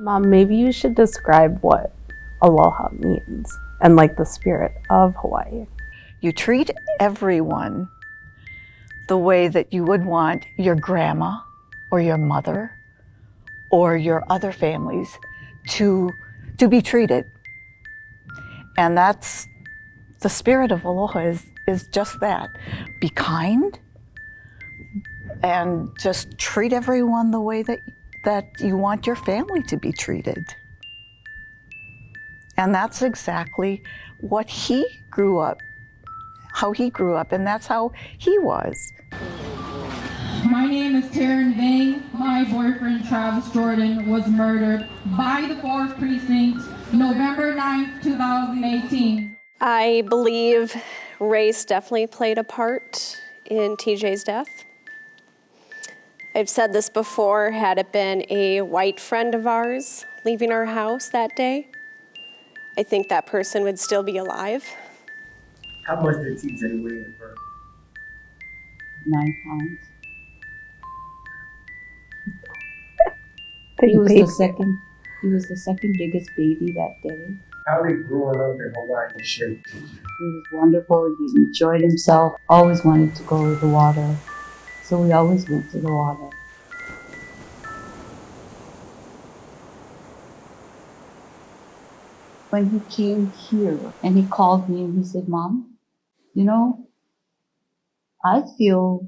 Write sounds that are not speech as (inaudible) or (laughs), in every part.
Mom, maybe you should describe what aloha means and like the spirit of Hawaii. You treat everyone the way that you would want your grandma or your mother or your other families to, to be treated. And that's the spirit of aloha is, is just that. Be kind and just treat everyone the way that, that you want your family to be treated. And that's exactly what he grew up, how he grew up, and that's how he was. My name is Taryn Vang. My boyfriend Travis Jordan was murdered by the 4th Precinct November 9th, 2018. I believe race definitely played a part in TJ's death. I've said this before, had it been a white friend of ours leaving our house that day, I think that person would still be alive. How much did TJ weigh at birth? Nine pounds. (laughs) He was the second. He was the second biggest baby that day. How did growing up in Hawaii shape TJ? He was wonderful. He enjoyed himself. Always wanted to go to the water, so we always went to the water. When he came here and he called me and he said, "Mom, you know, I feel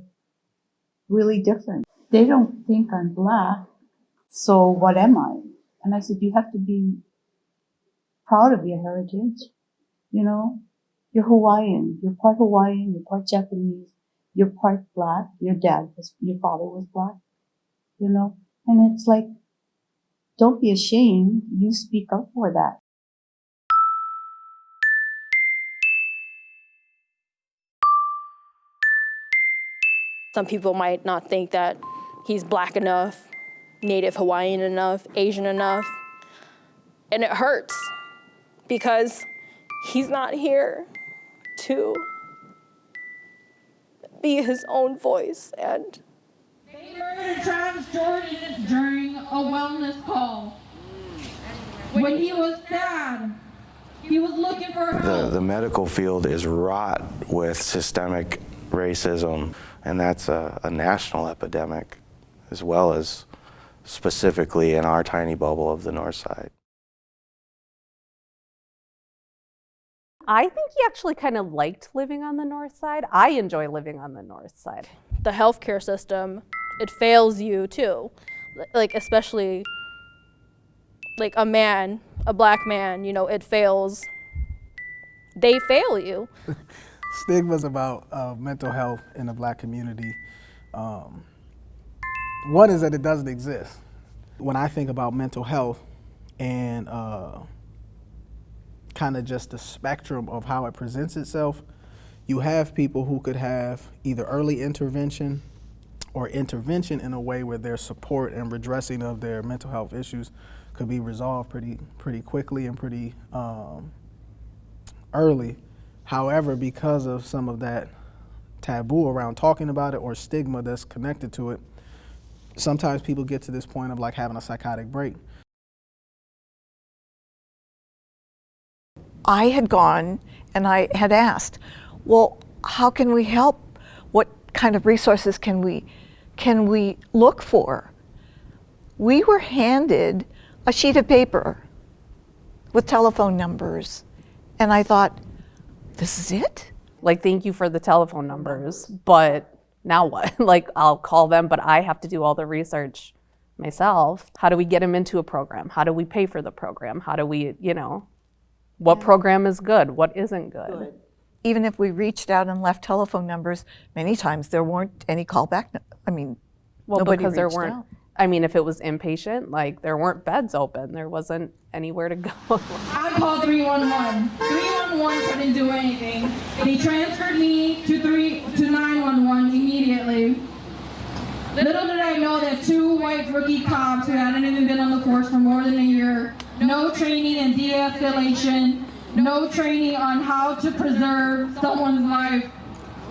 really different. They don't think I'm black, so what am I?" And I said, "You have to be proud of your heritage. You know, you're Hawaiian. You're part Hawaiian. You're part Japanese. You're part black. Your dad was, your father was black. You know, and it's like, don't be ashamed. You speak up for that. Some people might not think that he's black enough, native Hawaiian enough, Asian enough. And it hurts because he's not here to be his own voice. And They murdered Travis Jordan during a wellness call. When he was sad, he was looking for The, the medical field is wrought with systemic racism, and that's a, a national epidemic as well as specifically in our tiny bubble of the north side. I think he actually kind of liked living on the north side. I enjoy living on the north side. the healthcare system, it fails you too. Like, especially like a man, a black man, you know, it fails. They fail you. (laughs) stigmas about uh, mental health in the black community. Um, one is that it doesn't exist. When I think about mental health and uh, kind of just the spectrum of how it presents itself, you have people who could have either early intervention or intervention in a way where their support and redressing of their mental health issues could be resolved pretty pretty quickly and pretty um, early. However, because of some of that taboo around talking about it or stigma that's connected to it, sometimes people get to this point of like having a psychotic break. I had gone and I had asked, well, how can we help? What kind of resources can we, can we look for? We were handed a sheet of paper with telephone numbers. And I thought, this is it? Like, thank you for the telephone numbers, but now what? (laughs) like, I'll call them, but I have to do all the research myself. How do we get them into a program? How do we pay for the program? How do we, you know, what program is good? What isn't good? Even if we reached out and left telephone numbers, many times there weren't any callback. nu- I mean, Well, nobody because there weren't, out. I mean, if it was inpatient, like, there weren't beds open, there wasn't anywhere to go. (laughs) I called 311. 311 couldn't do anything. They transferred me to three to 911 immediately. Little did I know that two white rookie cops who hadn't even been on the force for more than a year, no training in de-escalation, no training on how to preserve someone's life,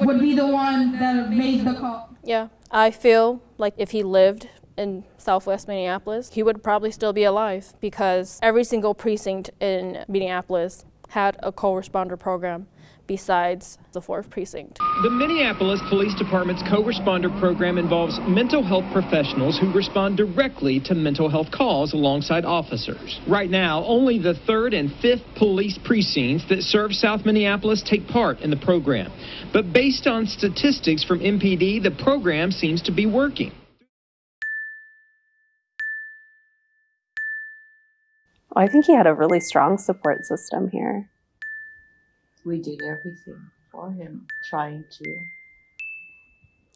would be the one that made the call. Yeah, I feel like if he lived in southwest Minneapolis, he would probably still be alive because every single precinct in Minneapolis had a co-responder program besides the fourth precinct. The Minneapolis Police Department's co-responder program involves mental health professionals who respond directly to mental health calls alongside officers. Right now, only the 3rd and 5th police precincts that serve South Minneapolis take part in the program. But based on statistics from MPD, the program seems to be working. I think he had a really strong support system here. We did everything for him, trying to.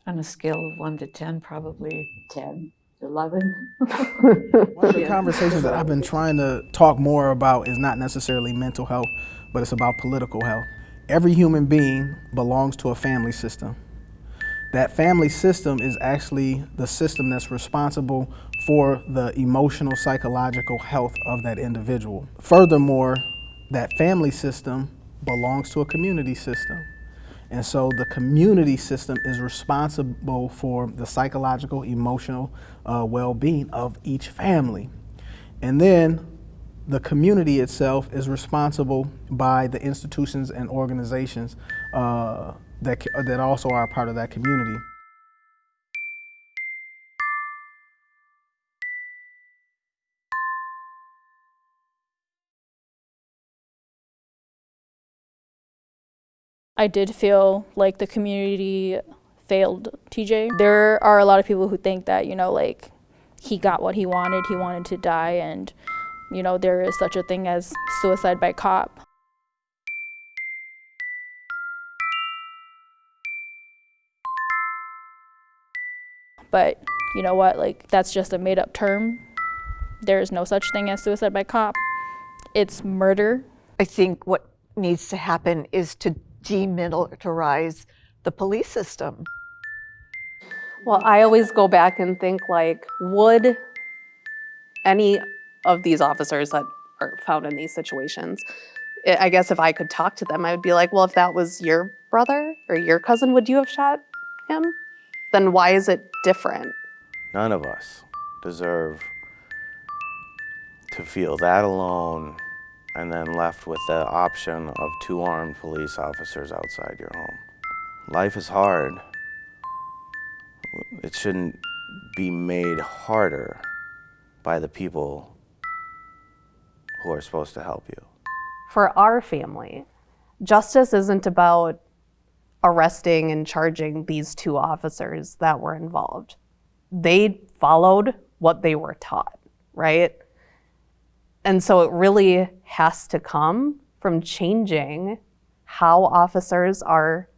On a scale of one to 10, probably 10, 11. (laughs) One of the conversations that I've been trying to talk more about is not necessarily mental health, but it's about political health. Every human being belongs to a family system. That family system is actually the system that's responsible for the emotional, psychological health of that individual. Furthermore, that family system belongs to a community system. And so the community system is responsible for the psychological, emotional uh, well being of each family. And then the community itself is responsible by the institutions and organizations uh, that, that also are a part of that community. I did feel like the community failed TJ. There are a lot of people who think that, you know, like he got what he wanted, he wanted to die, and, you know, there is such a thing as suicide by cop. But you know what, like that's just a made up term. There is no such thing as suicide by cop. It's murder. I think what needs to happen is to demilitarize the police system. Well, I always go back and think like, would any of these officers that are found in these situations, I I guess if I could talk to them, I would be like, well, if that was your brother or your cousin, would you have shot him? Then why is it different? None of us deserve to feel that alone and then left with the option of two armed police officers outside your home. Life is hard. It shouldn't be made harder by the people who are supposed to help you. For our family, justice isn't about arresting and charging these two officers that were involved. They followed what they were taught, right? And so it really has to come from changing how officers are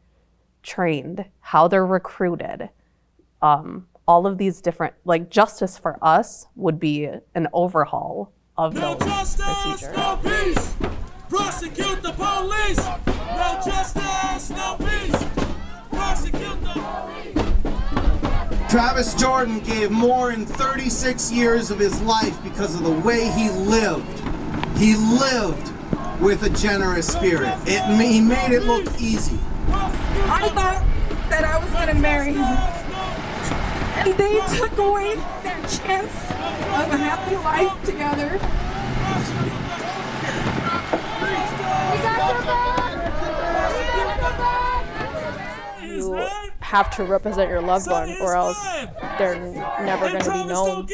trained, how they're recruited. Um, all of these different, like justice for us would be an overhaul of No those justice, procedures. no peace. Prosecute the police. No justice, Travis Jordan gave more in 36 years of his life because of the way he lived. He lived with a generous spirit. It, he made it look easy. I thought that I was gonna marry him. And they took away that chance of a happy life together. You have to represent your loved one, or else they're never going to be known.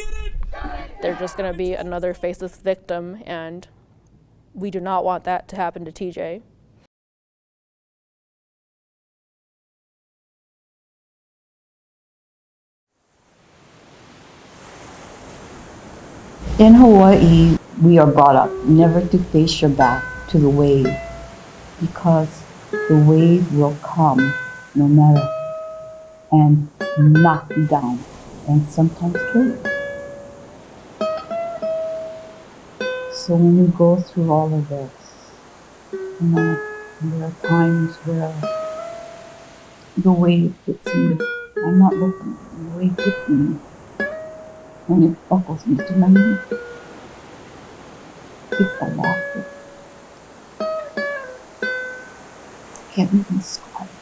They're just going to be another faceless victim, and we do not want that to happen to TJ. In Hawaii, we are brought up never to face your back to the wave because the wave will come no matter and knock you down and sometimes kill you. So when you go through all of this, you know, there are times where the wave hits me. I'm not looking. The wave hits me and it buckles me to my knee. It's elastic. I Can't even squat.